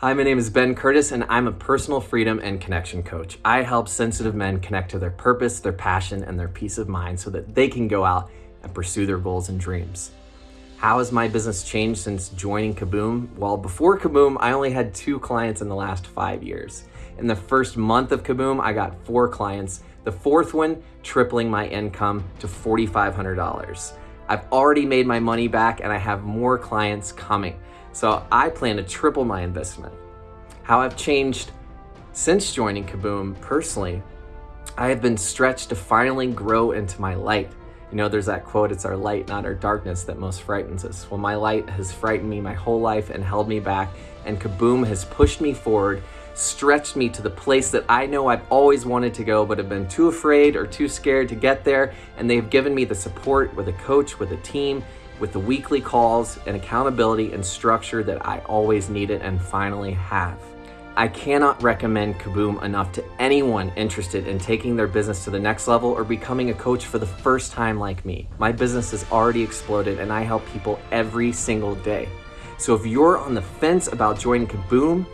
Hi, my name is Ben Curtis, and I'm a personal freedom and connection coach. I help sensitive men connect to their purpose, their passion, and their peace of mind so that they can go out and pursue their goals and dreams. How has my business changed since joining Kaboom? Well, before Kaboom, I only had two clients in the last five years. In the first month of Kaboom, I got four clients, the fourth one tripling my income to $4,500. I've already made my money back and I have more clients coming. So I plan to triple my investment. How I've changed since joining Kaboom personally, I have been stretched to finally grow into my light. You know, there's that quote, it's our light, not our darkness, that most frightens us. Well, my light has frightened me my whole life and held me back, and Kaboom has pushed me forward, stretched me to the place that I know I've always wanted to go, but have been too afraid or too scared to get there. And they've given me the support with a coach, with a team, with the weekly calls and accountability and structure that I always needed and finally have. I cannot recommend Kaboom enough to anyone interested in taking their business to the next level or becoming a coach for the first time like me. My business has already exploded and I help people every single day. So if you're on the fence about joining Kaboom,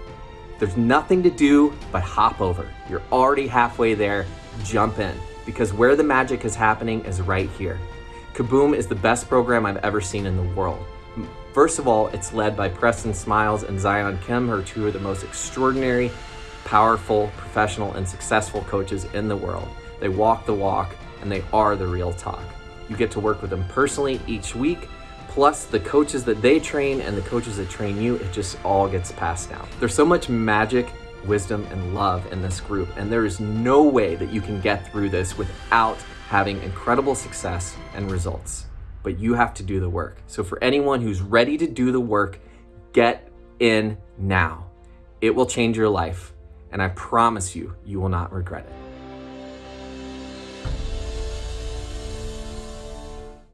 there's nothing to do but hop over. You're already halfway there, jump in because where the magic is happening is right here. Kaboom is the best program I've ever seen in the world. First of all, it's led by Preston Smiles and Zion Kim, who are two of the most extraordinary, powerful, professional, and successful coaches in the world. They walk the walk and they are the real talk. You get to work with them personally each week, plus the coaches that they train and the coaches that train you, it just all gets passed down. There's so much magic, wisdom, and love in this group, and there is no way that you can get through this without having incredible success and results. But you have to do the work. So for anyone who's ready to do the work, get in now. It will change your life, and I promise you, you will not regret it.